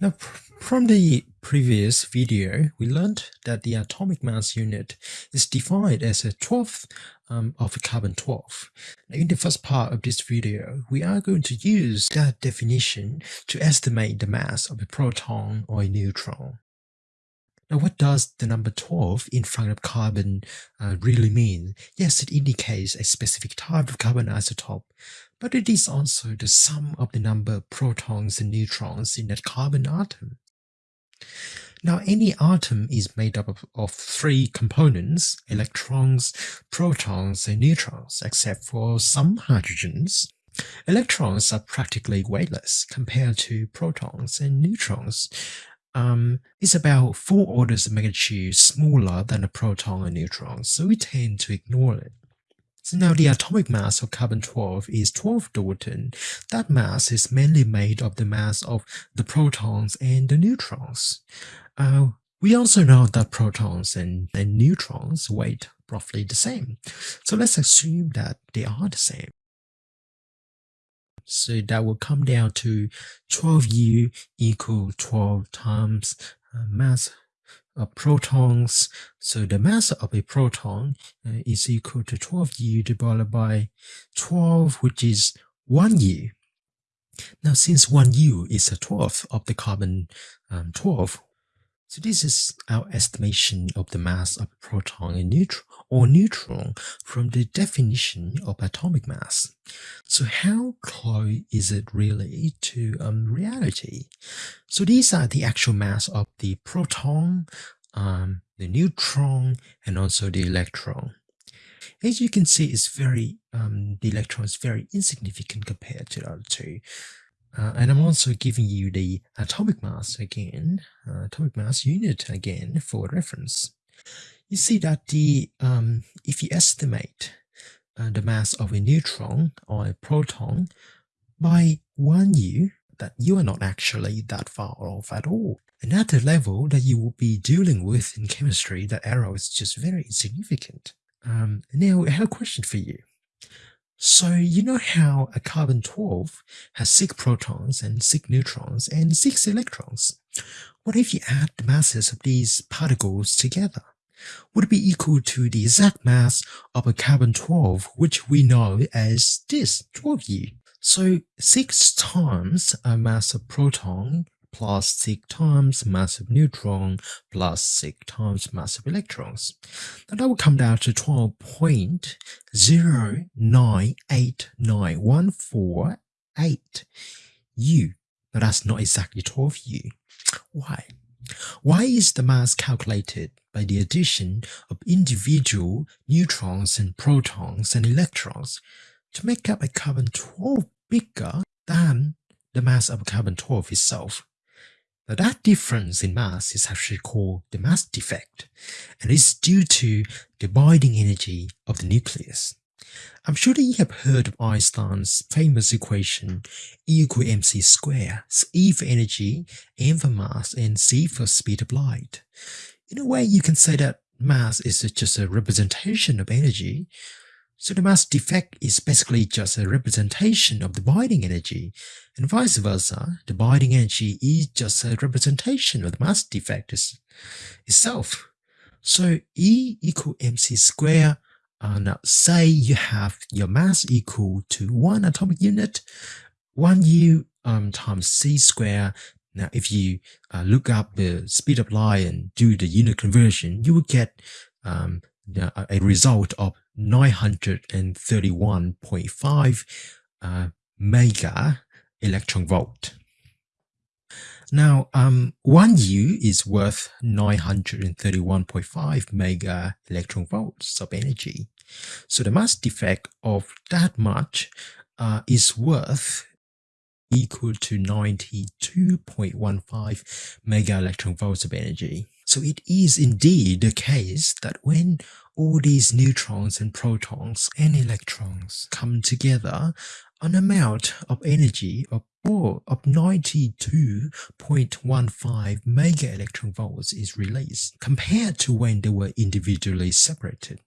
Now, from the previous video, we learned that the atomic mass unit is defined as a 12th um, of carbon-12. Now, in the first part of this video, we are going to use that definition to estimate the mass of a proton or a neutron. Now, what does the number 12 in front of carbon uh, really mean? Yes, it indicates a specific type of carbon isotope, but it is also the sum of the number of protons and neutrons in that carbon atom. Now, any atom is made up of, of three components, electrons, protons, and neutrons, except for some hydrogens. Electrons are practically weightless compared to protons and neutrons, um, is about four orders of magnitude smaller than a proton or neutron, so we tend to ignore it. So now the atomic mass of carbon-12 is 12 Dalton. That mass is mainly made of the mass of the protons and the neutrons. Uh, we also know that protons and, and neutrons weight roughly the same. So let's assume that they are the same. So that will come down to 12U equal 12 times uh, mass of protons. So the mass of a proton uh, is equal to 12U divided by 12, which is 1U. Now, since 1U is a 12th of the carbon um, 12, so this is our estimation of the mass of a proton and neutron or neutron from the definition of atomic mass. So how close is it really to um, reality? So these are the actual mass of the proton, um, the neutron, and also the electron. As you can see, it's very um, the electron is very insignificant compared to the other two. Uh, and I'm also giving you the atomic mass again, uh, atomic mass unit again for reference. You see that the um, if you estimate uh, the mass of a neutron or a proton by 1u, that you are not actually that far off at all. And at the level that you will be dealing with in chemistry, that error is just very insignificant. Um, now, I have a question for you. So you know how a carbon-12 has 6 protons and 6 neutrons and 6 electrons. What if you add the masses of these particles together? Would it be equal to the exact mass of a carbon-12 which we know as this, 12U? So 6 times a mass of proton plus 6 times mass of neutron plus 6 times mass of electrons. Now that will come down to 12.0989148 U. Now that's not exactly 12U. Why? Why is the mass calculated by the addition of individual neutrons and protons and electrons to make up a carbon-12 bigger than the mass of carbon-12 itself? Now that difference in mass is actually called the mass defect, and is due to the binding energy of the nucleus. I'm sure that you have heard of Einstein's famous equation E equal mc squared, E for energy, m for mass, and c for speed of light. In a way, you can say that mass is just a representation of energy, so the mass defect is basically just a representation of the binding energy, and vice versa, the binding energy is just a representation of the mass defect itself. So E equal mc squared, uh, now say you have your mass equal to 1 atomic unit, 1u um, times c squared. Now if you uh, look up the speed of light and do the unit conversion, you will get um, a result of 931.5 uh, mega electron volt. Now, um, 1U is worth 931.5 mega electron volts of energy. So the mass defect of that much uh, is worth equal to 92.15 mega electron volts of energy. So it is indeed the case that when all these neutrons and protons and electrons come together, an amount of energy of, of 92.15 mega electron volts is released compared to when they were individually separated.